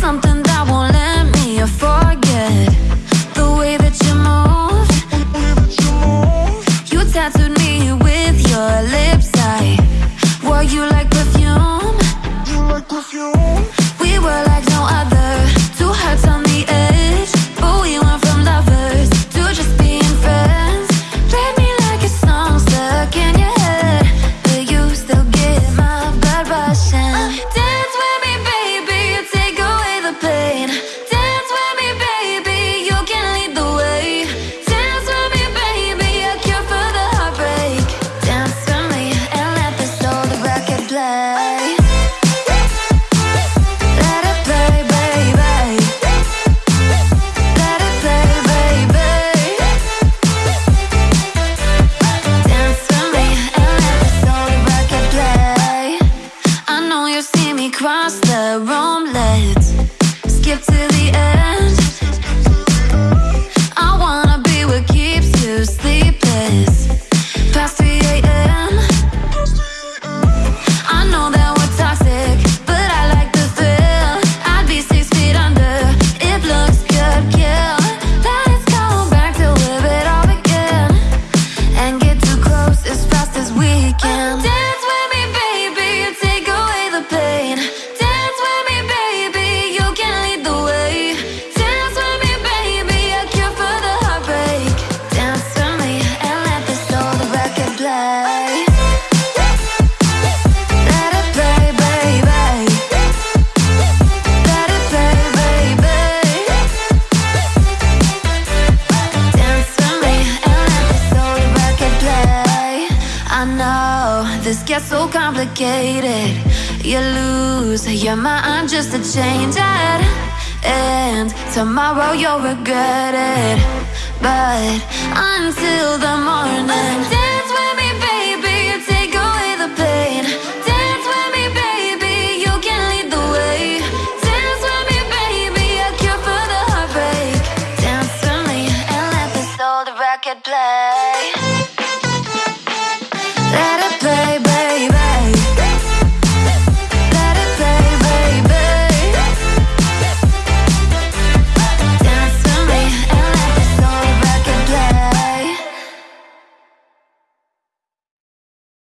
something that won't let me forget the way that you move. You tattooed me with your lips. I you like cross the room. Let's skip to the end. I wanna be what keeps you sleepless. Past 3 a.m. I know that we're toxic, but I like the thrill. I'd be six feet under. It looks good, kill. Let's go back to where it all began and get too close as fast as we can. Know this gets so complicated. You lose your mind just to change it. And tomorrow you'll regret it. But until the morning, dance with me, baby. Take away the pain. Dance with me, baby. You can lead the way. Dance with me, baby. A cure for the heartbreak. Dance with me and let this old record play.